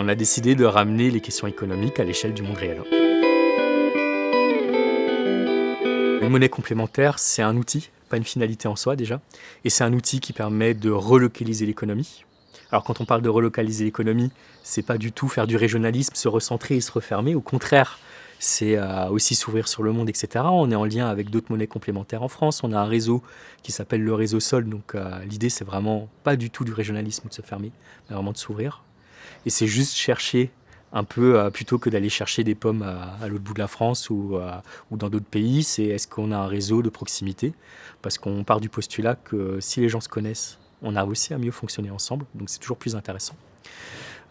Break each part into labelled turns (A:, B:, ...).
A: on a décidé de ramener les questions économiques à l'échelle du monde réel. Une monnaie complémentaire, c'est un outil, pas une finalité en soi déjà, et c'est un outil qui permet de relocaliser l'économie. Alors quand on parle de relocaliser l'économie, c'est pas du tout faire du régionalisme, se recentrer et se refermer, au contraire, c'est euh, aussi s'ouvrir sur le monde, etc. On est en lien avec d'autres monnaies complémentaires en France. On a un réseau qui s'appelle le réseau Sol. Donc euh, l'idée, c'est vraiment pas du tout du régionalisme de se fermer, mais vraiment de s'ouvrir. Et c'est juste chercher un peu, euh, plutôt que d'aller chercher des pommes à, l'autre bout de la France ou, ou dans d'autres pays, c'est est-ce qu'on a un réseau de proximité? Parce qu'on part du postulat que si les gens se connaissent, on a aussi à mieux fonctionner ensemble. Donc c'est toujours plus intéressant.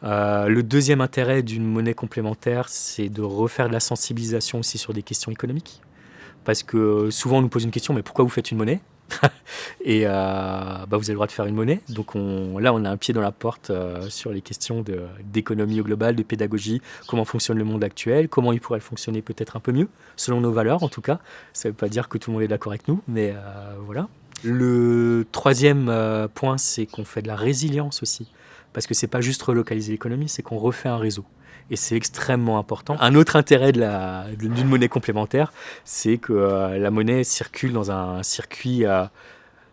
A: Euh, le deuxième intérêt d'une monnaie complémentaire, c'est de refaire de la sensibilisation aussi sur des questions économiques. Parce que souvent on nous pose une question, mais pourquoi vous faites une monnaie? Et euh, bah, vous avez le droit de faire une monnaie. Donc là, on a un pied dans la porte euh, sur les questions d'économie au global, de pédagogie, comment fonctionne le monde actuel, comment il pourrait fonctionner peut-être un peu mieux, selon nos valeurs en tout cas. Ça ne veut pas dire que tout le monde est d'accord avec nous, mais voilà. Le troisième point, c'est qu'on fait de la résilience aussi parce que c'est pas juste relocaliser l'économie, c'est qu'on refait un réseau. Et c'est extrêmement important. Un autre intérêt d'une monnaie complémentaire, c'est que euh, la monnaie circule dans un circuit euh,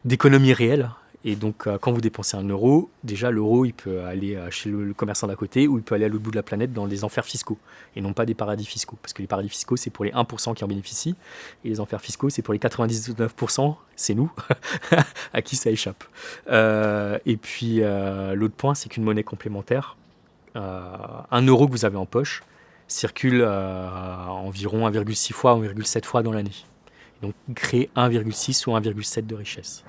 A: d'économie réelle. Et donc, euh, quand vous dépensez un euro, déjà, l'euro, il peut aller chez le, commerçant d'à côté ou il peut aller à l'autre bout de la planète dans des enfers fiscaux et non pas des paradis fiscaux. Parce que les paradis fiscaux, c'est pour les 1% qui en bénéficient et les enfers fiscaux, c'est pour les 99%, c'est nous, à qui ça échappe. et puis, l'autre point, c'est qu'une monnaie complémentaire, un euro que vous avez en poche circule environ 1,6 fois, 1,7 fois dans l'année. Donc, créer 1,6 ou 1,7 de richesse.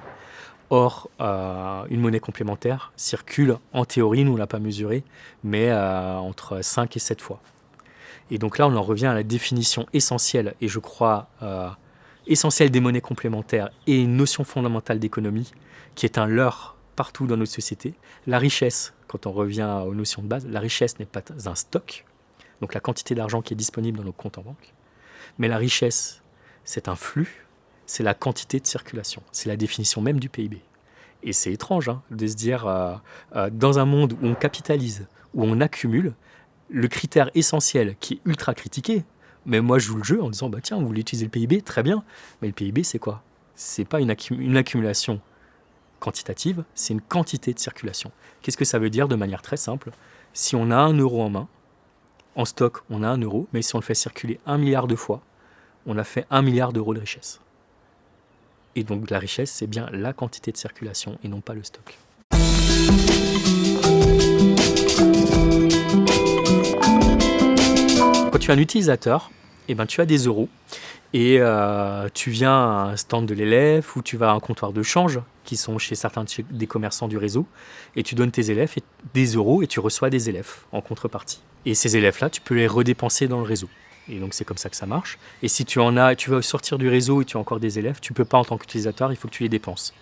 A: Or, euh, une monnaie complémentaire circule, en théorie, nous ne l'a pas mesuré, mais euh, entre 5 et 7 fois. Et donc là, on en revient à la définition essentielle, et je crois euh, essentielle des monnaies complémentaires et une notion fondamentale d'économie, qui est un leurre partout dans notre société. La richesse, quand on revient aux notions de base, la richesse n'est pas un stock, donc la quantité d'argent qui est disponible dans nos comptes en banque, mais la richesse, c'est un flux c'est la quantité de circulation. C'est la définition même du PIB. Et c'est étrange hein, de se dire, euh, euh, dans un monde où on capitalise, où on accumule, le critère essentiel qui est ultra critiqué, mais moi je joue le jeu en disant, bah tiens, vous voulez utiliser le PIB, très bien, mais le PIB c'est quoi? C'est pas une, une accumulation quantitative, c'est une quantité de circulation. Qu'est-ce que ça veut dire de manière très simple? Si on a un euro en main, en stock on a un euro, mais si on le fait circuler un milliard de fois, on a fait un milliard d'euros de richesse. Et donc la richesse, c'est bien la quantité de circulation et non pas le stock. Quand tu es un utilisateur, eh ben, tu as des euros et euh, tu viens à un stand de l'élève ou tu vas à un comptoir de change qui sont chez certains des commerçants du réseau et tu donnes tes élèves des euros et tu reçois des élèves en contrepartie. Et ces élèves-là, tu peux les redépenser dans le réseau. Et donc c'est comme ça que ça marche. Et si tu en as, tu veux sortir du réseau et tu as encore des élèves, tu peux pas en tant qu'utilisateur, il faut que tu les dépenses.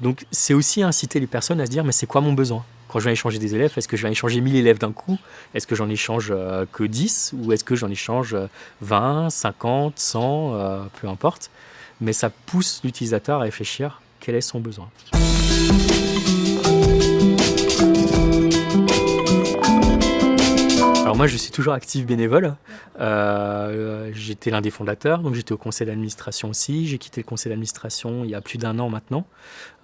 A: Donc c'est aussi inciter les personnes à se dire mais c'est quoi mon besoin? Quand je vais échanger des élèves, est-ce que je vais échanger 1000 élèves d'un coup? Est-ce que j'en échange euh, que 10 Ou est-ce que j'en échange 20, 50, 100, peu importe. Mais ça pousse l'utilisateur à réfléchir quel est son besoin. Alors moi, je suis toujours actif bénévole. Euh, j'étais l'un des fondateurs, donc j'étais au conseil d'administration aussi. J'ai quitté le conseil d'administration il y a plus d'un an maintenant.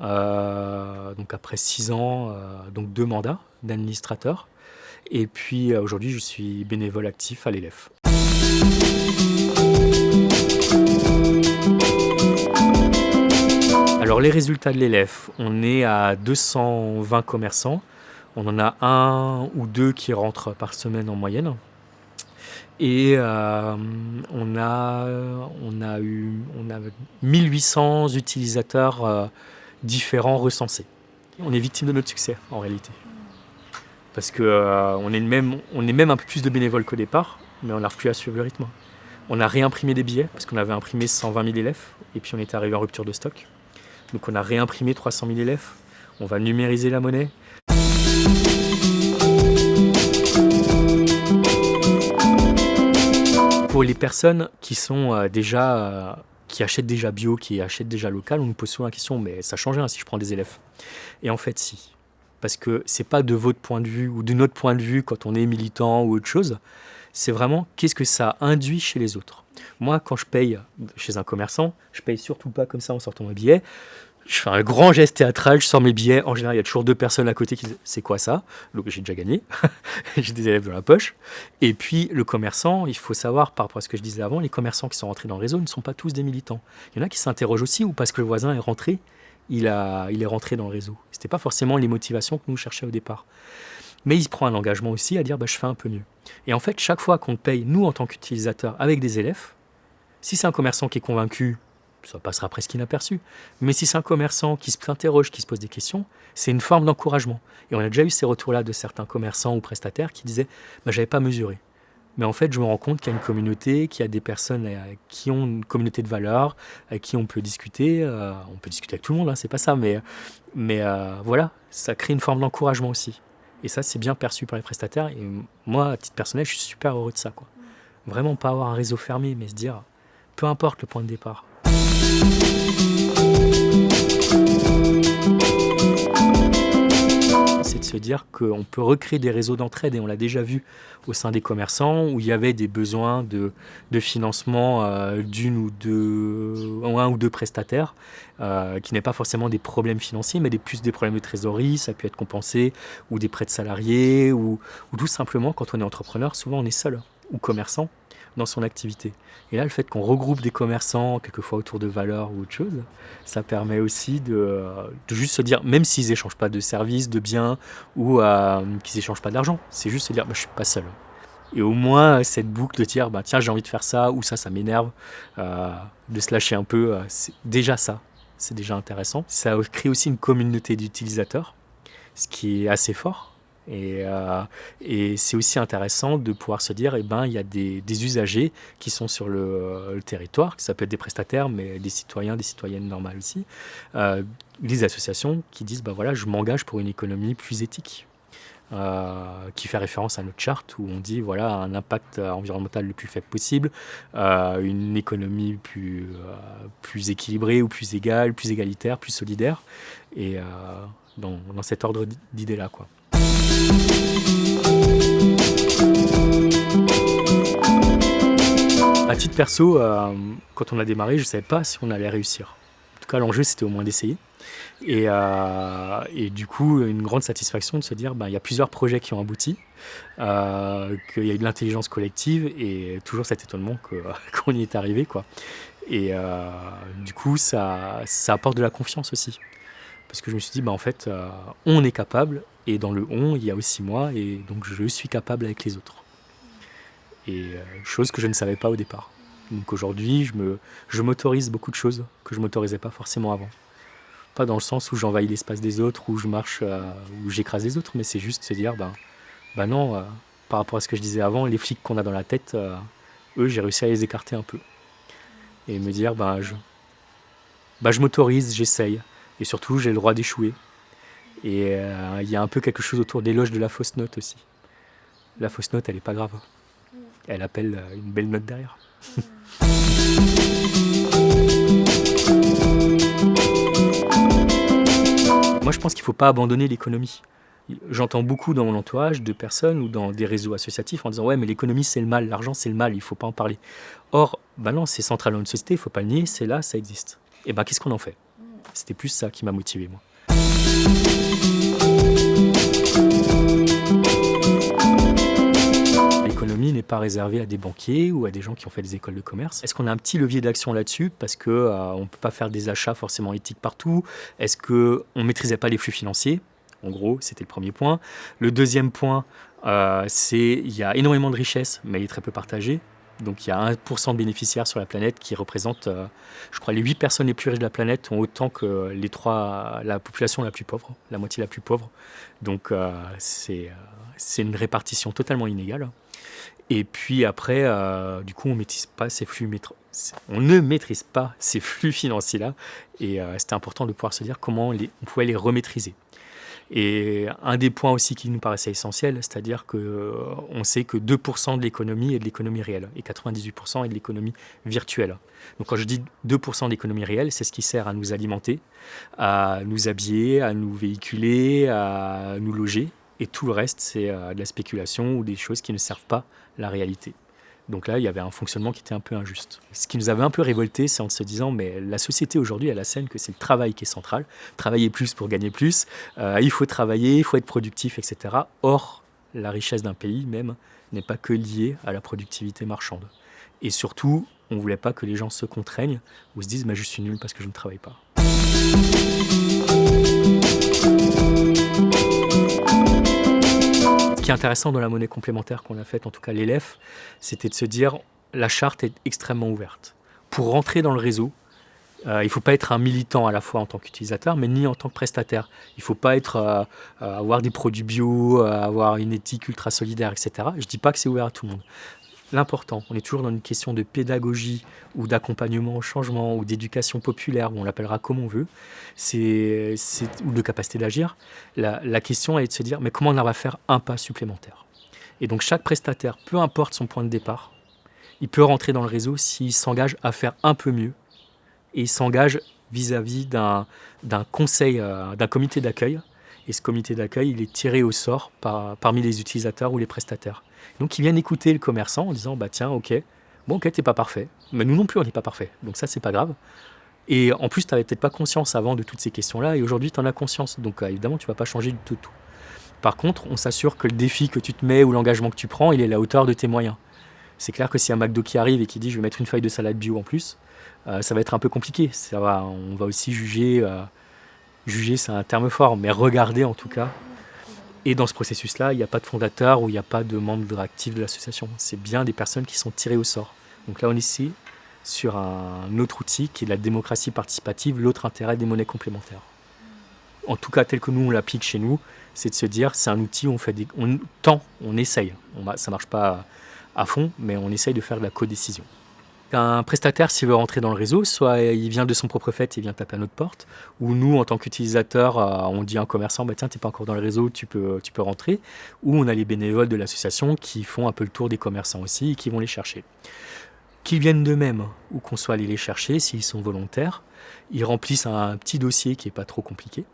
A: Euh, donc après six ans, euh, donc deux mandats d'administrateur. Et puis aujourd'hui, je suis bénévole actif à l'élève. Alors les résultats de l'élève, on est à 220 commerçants. On en a un ou deux qui rentrent par semaine en moyenne. Et euh, on, a, eu, on a 1800 utilisateurs euh, différents recensés. On est victime de notre succès en réalité. Parce qu'on euh, est, même, un peu plus de bénévoles qu'au départ, mais on n'arrive plus à suivre le rythme. On a réimprimé des billets, parce qu'on avait imprimé 120 000 élèves, et puis on était arrivé en rupture de stock. Donc on a réimprimé 300 000 élèves. On va numériser la monnaie. Les personnes qui sont euh, déjà euh, qui achètent déjà bio, qui achètent déjà local, on nous pose souvent la question, mais ça change rien si je prends des élèves. Et en fait, si. parce que c'est pas de votre point de vue ou de notre point de vue quand on est militant ou autre chose, c'est vraiment qu'est-ce que ça induit chez les autres. Moi, quand je paye chez un commerçant, je paye surtout pas comme ça en sortant mon billet. Je fais un grand geste théâtral, je sors mes billets. En général, il y a toujours deux personnes à côté qui disent C'est quoi ça? Donc j'ai déjà gagné. j'ai des élèves dans la poche. Et puis le commerçant, il faut savoir par rapport à ce que je disais avant, les commerçants qui sont rentrés dans le réseau ne sont pas tous des militants. Il y en a qui s'interrogent aussi ou parce que le voisin est rentré, il, a, il est rentré dans le réseau. Ce n'était pas forcément les motivations que nous cherchions au départ. Mais il se prend un engagement aussi à dire bah, je fais un peu mieux. Et en fait, chaque fois qu'on paye, nous en tant qu'utilisateurs, avec des élèves, si c'est un commerçant qui est convaincu ça passera presque inaperçu. Mais si c'est un commerçant qui s'interroge, qui se pose des questions, c'est une forme d'encouragement. Et on a déjà eu ces retours-là de certains commerçants ou prestataires qui disaient bah, J'avais pas mesuré. Mais en fait, je me rends compte qu'il y a une communauté, qu'il y a des personnes euh, qui ont une communauté de valeurs, avec qui on peut discuter. Euh, on peut discuter avec tout le monde, hein, c'est pas ça, mais, euh, voilà, ça crée une forme d'encouragement aussi. Et ça, c'est bien perçu par les prestataires. Et moi, à titre personnel, je suis super heureux de ça. Quoi. Vraiment pas avoir un réseau fermé, mais se dire, peu importe le point de départ, c'est de se dire qu'on peut recréer des réseaux d'entraide et on l'a déjà vu au sein des commerçants où il y avait des besoins de, financement euh, d'une ou deux, ou deux prestataires euh, qui n'est pas forcément des problèmes financiers mais des, plus des problèmes de trésorerie, ça peut être compensé ou des prêts de salariés ou tout simplement quand on est entrepreneur, souvent on est seul ou commerçant dans son activité. Et là, le fait qu'on regroupe des commerçants, quelquefois autour de valeurs ou autre chose, ça permet aussi de, juste se dire, même s'ils n'échangent pas de services, de biens, ou euh, qu'ils n'échangent pas d'argent, c'est juste se dire, bah, je suis pas seul. Et au moins, cette boucle de dire, bah, tiens, j'ai envie de faire ça, ou ça, ça m'énerve, euh, de se lâcher un peu, euh, c'est déjà ça, c'est déjà intéressant. Ça crée aussi une communauté d'utilisateurs, ce qui est assez fort et, euh, et c'est aussi intéressant de pouvoir se dire, eh ben, il y a des, usagers qui sont sur le, le, territoire, ça peut être des prestataires, mais des citoyens, des citoyennes normales aussi, euh, des associations qui disent, ben voilà, je m'engage pour une économie plus éthique. Euh, qui fait référence à notre charte où on dit voilà un impact environnemental le plus faible possible, euh, une économie plus, euh, équilibrée ou plus égale, plus égalitaire, plus solidaire, et euh, dans, dans cet ordre d'idées là quoi. À titre perso, euh, quand on a démarré, je ne savais pas si on allait réussir. En tout cas, l'enjeu, c'était au moins d'essayer. Et, euh, du coup, une grande satisfaction de se dire, ben, il y a plusieurs projets qui ont abouti, euh, qu'il y a eu de l'intelligence collective et toujours cet étonnement qu'on y est arrivé. Quoi. Et du coup, ça, apporte de la confiance aussi. Parce que je me suis dit, bah, en fait, on est capable, et dans le on, il y a aussi moi, et donc je suis capable avec les autres. Et euh, chose que je ne savais pas au départ. Donc aujourd'hui, je me, je m'autorise beaucoup de choses que je m'autorisais pas forcément avant. Pas dans le sens où j'envahis l'espace des autres, où je marche, euh, où j'écrase les autres, mais c'est juste se dire, ben, ben non, euh, par rapport à ce que je disais avant, les flics qu'on a dans la tête, eux, j'ai réussi à les écarter un peu. Et me dire, ben, je, ben, je m'autorise, j'essaye. Et surtout, j'ai le droit d'échouer. Et euh, il y a un peu quelque chose autour des loges de la fausse note aussi. La fausse note, elle n'est pas grave. Elle appelle euh, une belle note derrière. Moi, je pense qu'il ne faut pas abandonner l'économie. J'entends beaucoup dans mon entourage de personnes ou dans des réseaux associatifs en disant Ouais, mais l'économie c'est le mal, l'argent c'est le mal, il ne faut pas en parler. Or, bah non, c'est central dans une société, il ne faut pas le nier, c'est là, ça existe. Et ben, qu'est-ce qu'on en fait? C'était plus ça qui m'a motivé, moi. N'est pas réservée à des banquiers ou à des gens qui ont fait des écoles de commerce. Est-ce qu'on a un petit levier d'action là-dessus? Parce qu'on euh, ne peut pas faire des achats forcément éthiques partout Est-ce qu'on ne maîtrisait pas les flux financiers? En gros, c'était le premier point. Le deuxième point, euh, c'est qu'il y a énormément de richesses, mais il est très peu partagé. Donc il y a 1% de bénéficiaires sur la planète qui représentent, euh, je crois, les 8 personnes les plus riches de la planète ont autant que les la population la plus pauvre, la moitié la plus pauvre. Donc euh, c'est une répartition totalement inégale. Et puis après, euh, du coup, on, maîtrise pas ces flux, on ne maîtrise pas ces flux financiers-là. Et c'était important de pouvoir se dire comment on pouvait les remaîtriser. Et un des points aussi qui nous paraissait essentiel, c'est-à-dire qu'on euh, sait que 2% de l'économie est de l'économie réelle et 98% est de l'économie virtuelle. Donc quand je dis 2% de l'économie réelle, c'est ce qui sert à nous alimenter, à nous habiller, à nous véhiculer, à nous loger. Et tout le reste, c'est euh, de la spéculation ou des choses qui ne servent pas la réalité. Donc là, il y avait un fonctionnement qui était un peu injuste. Ce qui nous avait un peu révolté, c'est en se disant, mais la société aujourd'hui, elle scène que c'est le travail qui est central. Travailler plus pour gagner plus, euh, il faut travailler, il faut être productif, etc. Or, la richesse d'un pays même n'est pas que liée à la productivité marchande. Et surtout, on ne voulait pas que les gens se contraignent ou se disent, mais je suis nul parce que je ne travaille pas. Qui est intéressant dans la monnaie complémentaire qu'on a faite, en tout cas l'élève, c'était de se dire la charte est extrêmement ouverte. Pour rentrer dans le réseau, euh, il ne faut pas être un militant à la fois en tant qu'utilisateur, mais ni en tant que prestataire. Il ne faut pas être, euh, euh, avoir des produits bio, avoir une éthique ultra solidaire, etc. Je ne dis pas que c'est ouvert à tout le monde l'important. On est toujours dans une question de pédagogie ou d'accompagnement au changement ou d'éducation populaire, ou on l'appellera comme on veut, ou de capacité d'agir. La, question est de se dire, mais comment on va faire un pas supplémentaire? Et donc chaque prestataire, peu importe son point de départ, il peut rentrer dans le réseau s'il s'engage à faire un peu mieux et s'engage vis-à-vis d'un, conseil, euh, d'un comité d'accueil. Et ce comité d'accueil, il est tiré au sort parmi les utilisateurs ou les prestataires. Donc ils viennent écouter le commerçant en disant bah tiens ok, bon ok t'es pas parfait, mais nous non plus on n'est pas parfait, donc ça c'est pas grave. Et en plus tu n'avais peut-être pas conscience avant de toutes ces questions-là et aujourd'hui tu en as conscience, donc euh, évidemment tu vas pas changer du tout tout. Par contre on s'assure que le défi que tu te mets ou l'engagement que tu prends il est à la hauteur de tes moyens. C'est clair que si un McDo qui arrive et qui dit je vais mettre une feuille de salade bio en plus, euh, ça va être un peu compliqué. Ça va, on va aussi juger, euh, juger c'est un terme fort, mais regarder en tout cas et dans ce processus-là, il n'y a pas de fondateur ou il n'y a pas de membre actif de l'association. C'est bien des personnes qui sont tirées au sort. Donc là, on est sur un autre outil qui est la démocratie participative, l'autre intérêt des monnaies complémentaires. En tout cas, tel que nous, on l'applique chez nous, c'est de se dire, c'est un outil où on fait des... On tend, on essaye. Ça ne marche pas à fond, mais on essaye de faire de la codécision. Un prestataire, s'il veut rentrer dans le réseau, soit il vient de son propre fait, il vient taper à notre porte, ou nous, en tant qu'utilisateur, euh, on dit à un commerçant, bah, tiens, n'es pas encore dans le réseau, tu peux, tu peux rentrer, ou on a les bénévoles de l'association qui font un peu le tour des commerçants aussi et qui vont les chercher. Qu'ils viennent d'eux-mêmes, ou qu'on soit allé les chercher, s'ils sont volontaires, ils remplissent un petit dossier qui n'est pas trop compliqué,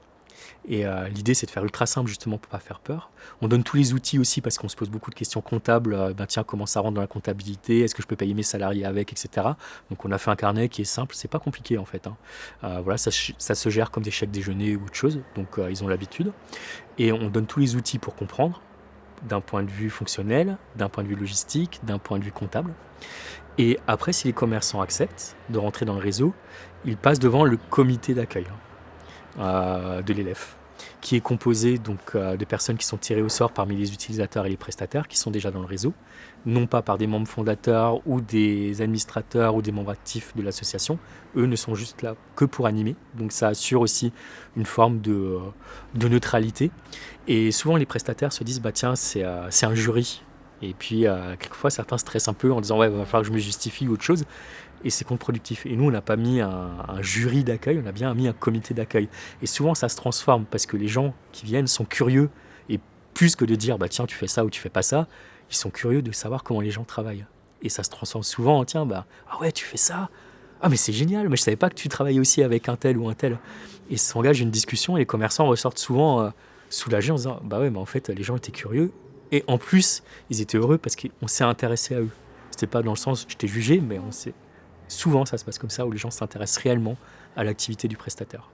A: et euh, l'idée, c'est de faire ultra simple justement pour pas faire peur. On donne tous les outils aussi parce qu'on se pose beaucoup de questions comptables. Euh, ben tiens, comment ça rentre dans la comptabilité? Est-ce que je peux payer mes salariés avec, etc. Donc on a fait un carnet qui est simple. C'est pas compliqué en fait. Hein. Euh, voilà, ça, ça, se gère comme des chèques déjeuner ou autre chose. Donc ils ont l'habitude. Et on donne tous les outils pour comprendre d'un point de vue fonctionnel, d'un point de vue logistique, d'un point de vue comptable. Et après, si les commerçants acceptent de rentrer dans le réseau, ils passent devant le comité d'accueil. Euh, de l'élève, qui est composé donc euh, de personnes qui sont tirées au sort parmi les utilisateurs et les prestataires qui sont déjà dans le réseau, non pas par des membres fondateurs ou des administrateurs ou des membres actifs de l'association. Eux ne sont juste là que pour animer, donc ça assure aussi une forme de, euh, de neutralité. Et souvent les prestataires se disent bah tiens c'est un jury. Et puis quelquefois certains stressent un peu en disant ouais il va falloir que je me justifie ou autre chose et c'est contre-productif. Et nous, on n'a pas mis un, jury d'accueil, on a bien mis un comité d'accueil. Et souvent, ça se transforme parce que les gens qui viennent sont curieux. Et plus que de dire, bah tiens, tu fais ça ou tu fais pas ça, ils sont curieux de savoir comment les gens travaillent. Et ça se transforme souvent en, tiens, bah, ah ouais, tu fais ça? Ah, mais c'est génial, mais je savais pas que tu travaillais aussi avec un tel ou un tel. Et s'engage une discussion et les commerçants ressortent souvent euh, soulagés en disant, bah ouais, mais en fait, les gens étaient curieux. Et en plus, ils étaient heureux parce qu'on s'est intéressé à eux. C'était pas dans le sens, je t'ai jugé, mais on s'est Souvent, ça se passe comme ça, où les gens s'intéressent réellement à l'activité du prestataire.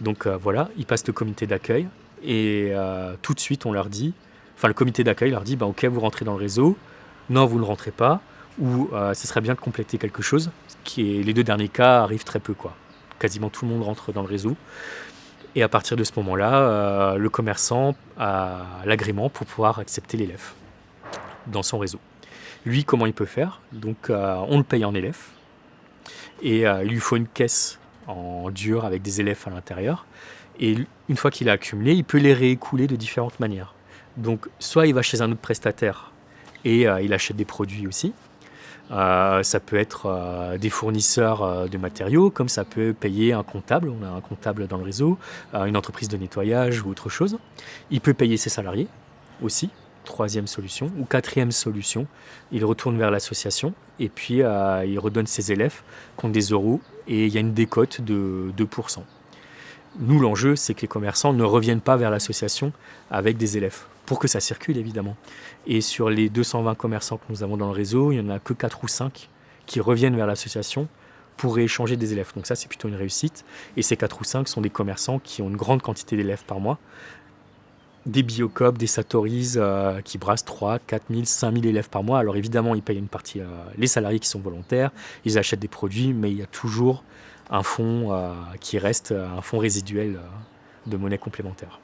A: Donc euh, voilà, ils passent le comité d'accueil, et euh, tout de suite, on leur dit, enfin le comité d'accueil leur dit, bah, ok, vous rentrez dans le réseau, non, vous ne rentrez pas, ou euh, ce serait bien de compléter quelque chose, qui est, les deux derniers cas arrivent très peu, quoi. Quasiment tout le monde rentre dans le réseau. Et à partir de ce moment-là, le commerçant a l'agrément pour pouvoir accepter l'élève dans son réseau. Lui, comment il peut faire Donc, euh, on le paye en élève. Et euh, il lui faut une caisse en dur avec des élèves à l'intérieur. Et une fois qu'il a accumulé, il peut les réécouler de différentes manières. Donc, soit il va chez un autre prestataire et euh, il achète des produits aussi. Ça peut être des fournisseurs de matériaux, comme ça peut payer un comptable, on a un comptable dans le réseau, une entreprise de nettoyage ou autre chose. Il peut payer ses salariés aussi, troisième solution. Ou quatrième solution, il retourne vers l'association et puis il redonne ses élèves contre des euros et il y a une décote de 2%. Nous, l'enjeu, c'est que les commerçants ne reviennent pas vers l'association avec des élèves, pour que ça circule évidemment. Et sur les 220 commerçants que nous avons dans le réseau, il n'y en a que 4 ou 5 qui reviennent vers l'association pour échanger des élèves. Donc ça, c'est plutôt une réussite. Et ces 4 ou 5 sont des commerçants qui ont une grande quantité d'élèves par mois. Des Biocop, des Satoris euh, qui brassent 3, 4 000, 5 000 élèves par mois. Alors évidemment, ils payent une partie, euh, les salariés qui sont volontaires, ils achètent des produits, mais il y a toujours un fonds euh, qui reste un fonds résiduel euh, de monnaie complémentaire.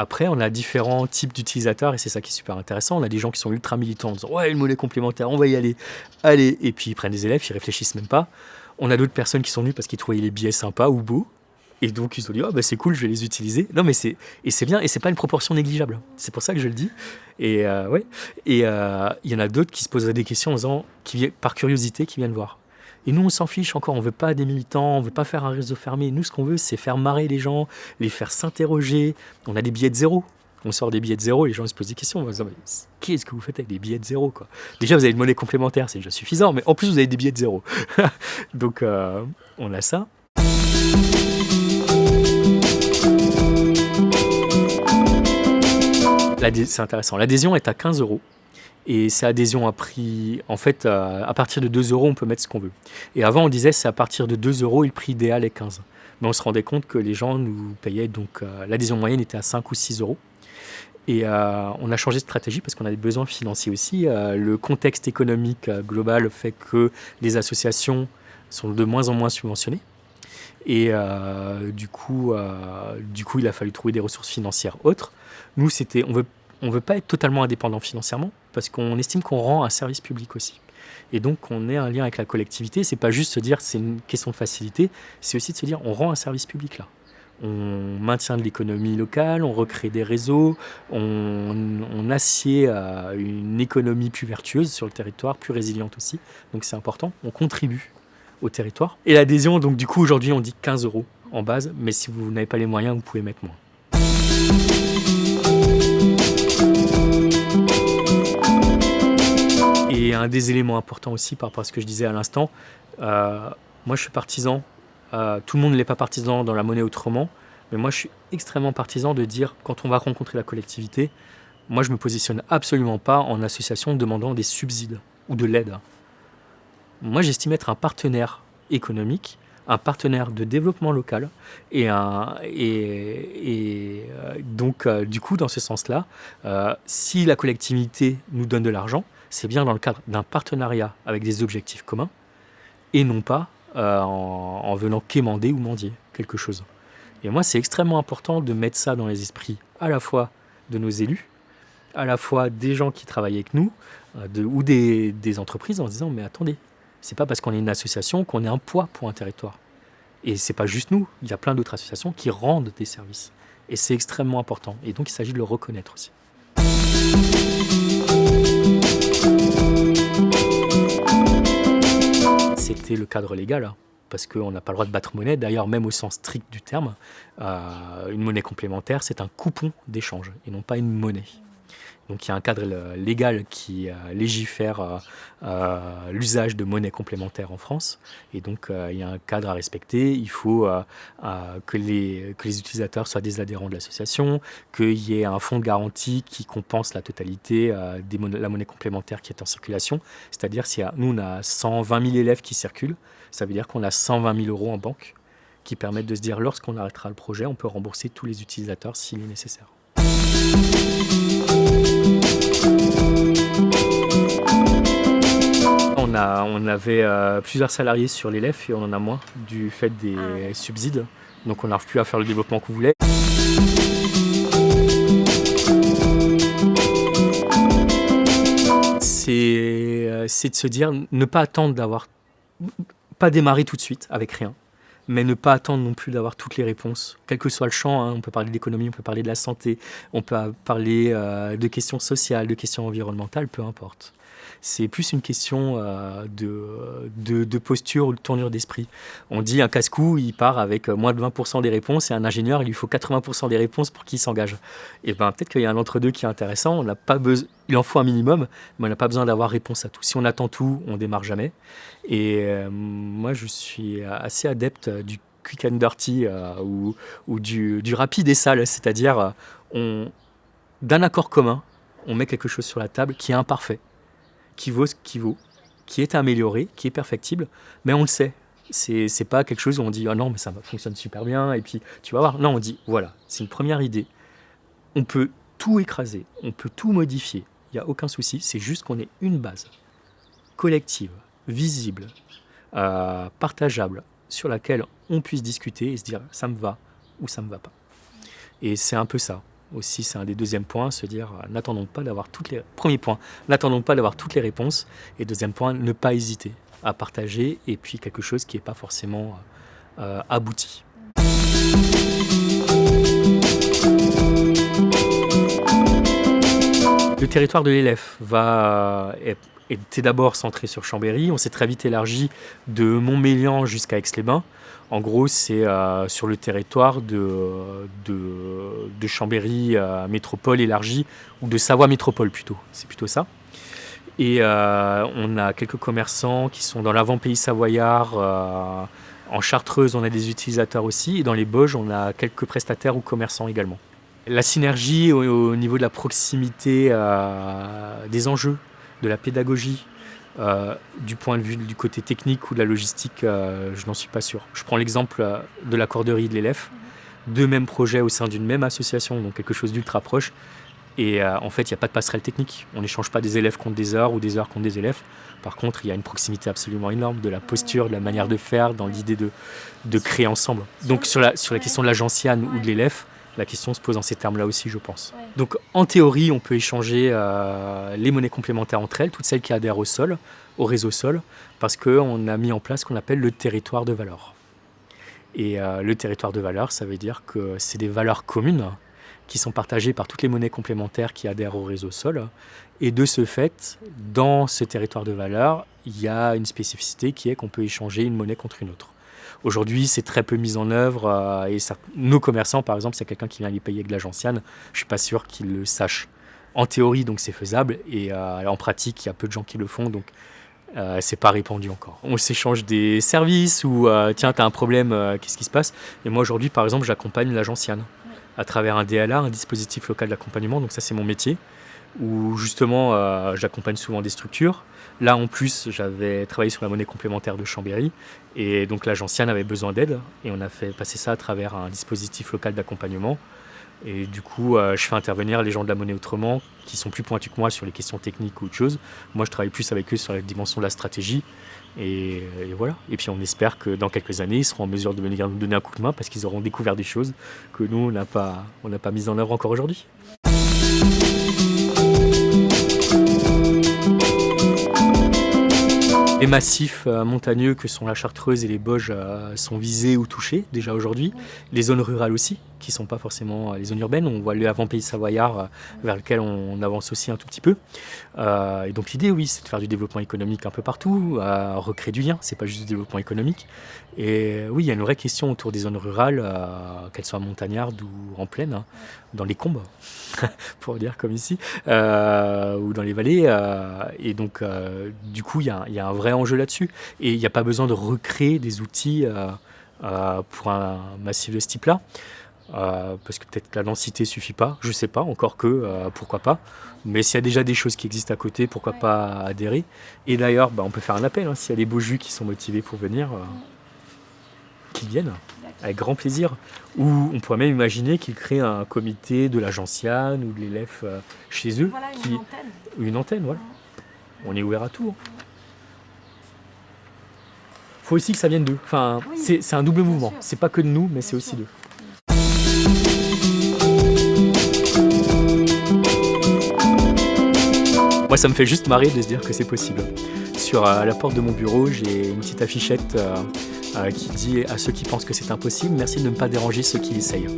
A: Après, on a différents types d'utilisateurs et c'est ça qui est super intéressant. On a des gens qui sont ultra militants en disant Ouais, une monnaie complémentaire, on va y aller. Allez. Et puis ils prennent des élèves, ils réfléchissent même pas. On a d'autres personnes qui sont venues parce qu'ils trouvaient les billets sympas ou beaux. Et donc ils ont dit, oh, bah, c'est cool, je vais les utiliser. Non, mais c'est et c'est bien, et c'est pas une proportion négligeable. C'est pour ça que je le dis. Et euh, euh, il y en a d'autres qui se poseraient des questions en disant, par curiosité, qui viennent voir. Et nous, on s'en fiche encore. On veut pas des militants, on veut pas faire un réseau fermé. Nous, ce qu'on veut, c'est faire marrer les gens, les faire s'interroger. On a des billets de zéro. On sort des billets de zéro, les gens se posent des questions. Qu'est-ce que vous faites avec des billets de zéro Déjà, vous avez une monnaie complémentaire, c'est déjà suffisant, mais en plus, vous avez des billets de zéro. Donc, euh, on a ça. C'est intéressant. L'adhésion est à 15 euros. Et c'est adhésion à prix. En fait, euh, à partir de 2 euros, on peut mettre ce qu'on veut. Et avant, on disait c'est à partir de 2 euros, le prix idéal est 15. Mais on se rendait compte que les gens nous payaient. Donc, euh, l'adhésion moyenne était à 5 ou 6 euros. Et euh, on a changé de stratégie parce qu'on a des besoins financiers aussi. le contexte économique global fait que les associations sont de moins en moins subventionnées. Et du, coup, du coup, il a fallu trouver des ressources financières autres. Nous, c'était, on veut, on veut pas être totalement indépendant financièrement parce qu'on estime qu'on rend un service public aussi. Et donc, on est un lien avec la collectivité. C'est pas juste se dire c'est une question de facilité, c'est aussi de se dire on rend un service public là. On maintient de l'économie locale, on recrée des réseaux, on, assied à une économie plus vertueuse sur le territoire, plus résiliente aussi. Donc c'est important, on contribue au territoire. Et l'adhésion, donc du coup aujourd'hui on dit 15 euros en base, mais si vous n'avez pas les moyens, vous pouvez mettre moins. Et un des éléments importants aussi par rapport à ce que je disais à l'instant, euh, moi je suis partisan, euh, tout le monde n'est pas partisan dans la monnaie autrement, mais moi je suis extrêmement partisan de dire quand on va rencontrer la collectivité, moi je me positionne absolument pas en association demandant des subsides ou de l'aide. Moi j'estime être un partenaire économique, un partenaire de développement local et, euh, donc du coup dans ce sens-là, si la collectivité nous donne de l'argent, c'est bien dans le cadre d'un partenariat avec des objectifs communs et non pas euh, en, venant quémander ou mendier quelque chose. Et moi, c'est extrêmement important de mettre ça dans les esprits à la fois de nos élus, à la fois des gens qui travaillent avec nous euh, ou des, entreprises en se disant mais attendez, c'est pas parce qu'on est une association qu'on est un poids pour un territoire. Et c'est pas juste nous, il y a plein d'autres associations qui rendent des services. Et c'est extrêmement important. Et donc il s'agit de le reconnaître aussi. Le cadre légal, hein, parce qu'on n'a pas le droit de battre monnaie. D'ailleurs, même au sens strict du terme, euh, une monnaie complémentaire, c'est un coupon d'échange et non pas une monnaie. Donc il y a un cadre légal qui euh, légifère euh, euh, l'usage de monnaie complémentaire en France. Et donc il y a un cadre à respecter. Il faut que, les, que les utilisateurs soient des adhérents de l'association, qu'il y ait un fonds de garantie qui compense la totalité de la monnaie complémentaire qui est en circulation. C'est-à-dire si nous on a 120 000 élèves qui circulent, ça veut dire qu'on a 120 000 euros en banque qui permettent de se dire lorsqu'on arrêtera le projet, on peut rembourser tous les utilisateurs s'il est nécessaire. On, a, on avait euh, plusieurs salariés sur l'élève et on en a moins du fait des ah subsides. Donc on n'arrive plus à faire le développement qu'on voulait. C'est euh, de se dire, ne pas attendre d'avoir, pas démarrer tout de suite avec rien. Mais ne pas attendre non plus d'avoir toutes les réponses, quel que soit le champ. Hein. on peut parler d'économie, on peut parler de la santé, on peut parler euh, de questions sociales, de questions environnementales, peu importe. C'est plus une question euh, de, posture ou de tournure d'esprit. On dit un casse-cou, il part avec moins de 20% des réponses et un ingénieur, il lui faut 80% des réponses pour qu'il s'engage. Et ben peut-être qu'il y a un entre-deux qui est intéressant. On n'a pas il en faut un minimum, mais on n'a pas besoin d'avoir réponse à tout. Si on attend tout, on démarre jamais. Et euh, moi, je suis assez adepte du quick and dirty euh, ou, du, rapide et sale, c'est-à-dire d'un accord commun, on met quelque chose sur la table qui est imparfait qui vaut ce qui vaut, qui est amélioré, qui est perfectible, mais on le sait. C'est, pas quelque chose où on dit ah non mais ça fonctionne super bien et puis tu vas voir. Non, on dit voilà, c'est une première idée. On peut tout écraser, on peut tout modifier. Il n'y a aucun souci. C'est juste qu'on ait une base collective, visible, euh, partageable, sur laquelle on puisse discuter et se dire ça me va ou ça me va pas. Et c'est un peu ça aussi, c'est un des deuxièmes points, se dire euh, n'attendons pas d'avoir toutes les n'attendons pas d'avoir toutes les réponses et deuxième point, ne pas hésiter à partager et puis quelque chose qui n'est pas forcément euh, abouti. Le territoire de l'élève va était d'abord centré sur Chambéry. On s'est très vite élargi de Montmélian jusqu'à Aix-les-Bains. En gros, c'est euh, sur le territoire de, de, Chambéry euh, métropole élargie, ou de Savoie métropole plutôt. C'est plutôt ça. Et euh, on a quelques commerçants qui sont dans l'avant-pays savoyard. en Chartreuse, on a des utilisateurs aussi. Et dans les Bauges, on a quelques prestataires ou commerçants également. La synergie au, niveau de la proximité des enjeux, de la pédagogie, euh, du point de vue du côté technique ou de la logistique, euh, je n'en suis pas sûr. Je prends l'exemple euh, de la corderie de l'élève, deux mêmes projets au sein d'une même association, donc quelque chose d'ultra proche. Et en fait, il n'y a pas de passerelle technique. On n'échange pas des élèves contre des heures ou des heures contre des élèves. Par contre, il y a une proximité absolument énorme de la posture, de la manière de faire, dans l'idée de, de créer ensemble. Donc sur la, sur la question de la gentiane ou de l'élève, la question se pose en ces termes-là aussi, je pense. Donc en théorie, on peut échanger euh, les monnaies complémentaires entre elles, toutes celles qui adhèrent au sol, au réseau sol, parce qu'on a mis en place ce qu'on appelle le territoire de valeur. Et euh, le territoire de valeur, ça veut dire que c'est des valeurs communes qui sont partagées par toutes les monnaies complémentaires qui adhèrent au réseau sol. Et de ce fait, dans ce territoire de valeur, il y a une spécificité qui est qu'on peut échanger une monnaie contre une autre. Aujourd'hui, c'est très peu mis en œuvre euh, et nos commerçants, par exemple, c'est quelqu'un qui vient les payer avec de la gentiane, je suis pas sûr qu'ils le sachent. En théorie, donc c'est faisable et euh, en pratique, il y a peu de gens qui le font, donc euh, c'est pas répandu encore. On s'échange des services ou tiens, tu as un problème, qu'est-ce qui se passe? Et moi aujourd'hui, par exemple, j'accompagne la gentiane à travers un DLA, un dispositif local d'accompagnement, donc ça c'est mon métier où justement euh, j'accompagne souvent des structures. Là en plus j'avais travaillé sur la monnaie complémentaire de Chambéry et donc l'agence avait besoin d'aide et on a fait passer ça à travers un dispositif local d'accompagnement. Et du coup, euh, je fais intervenir les gens de la monnaie autrement qui sont plus pointus que moi sur les questions techniques ou autre chose. Moi, je travaille plus avec eux sur la dimension de la stratégie. Et, voilà. Et puis, on espère que dans quelques années, ils seront en mesure de venir nous donner un coup de main parce qu'ils auront découvert des choses que nous, on n'a pas, on pas mises en œuvre encore aujourd'hui. Les massifs euh, montagneux que sont la Chartreuse et les Bauges euh, sont visés ou touchés déjà aujourd'hui. Les zones rurales aussi, qui ne sont pas forcément euh, les zones urbaines. On voit le avant-pays savoyard vers lequel on avance aussi un tout petit peu. et donc l'idée, oui, c'est de faire du développement économique un peu partout, recréer du lien, c'est pas juste du développement économique. Et oui, il y a une vraie question autour des zones rurales, qu'elles soient montagnardes ou en plaine, hein, dans les combes, pour dire comme ici, ou dans les vallées. et donc, du coup, il y, y, a un vrai enjeu là-dessus. Et il n'y a pas besoin de recréer des outils euh, euh, pour un massif de ce type-là. Euh, parce que peut-être que la densité suffit pas, je sais pas, encore que, pourquoi pas. Mais s'il y a déjà des choses qui existent à côté, pourquoi pas adhérer Et d'ailleurs, bah, on peut faire un appel, hein, s'il y a des beaux jus qui sont motivés pour venir, qu'ils viennent, avec grand plaisir. Ou on pourrait même imaginer qu'ils créent un comité de la gentiane ou de l'élève chez eux.
B: Voilà, une
A: qui...
B: antenne.
A: Une antenne, voilà. On est ouvert à tout. Hein faut aussi que ça vienne d'eux. Enfin, c'est un double mouvement. C'est pas que de nous, mais c'est aussi d'eux. Moi, ça me fait juste marrer de se dire que c'est possible. Sur euh, la porte de mon bureau, j'ai une petite affichette euh, qui dit à ceux qui pensent que c'est impossible, merci de ne pas déranger ceux qui essayent.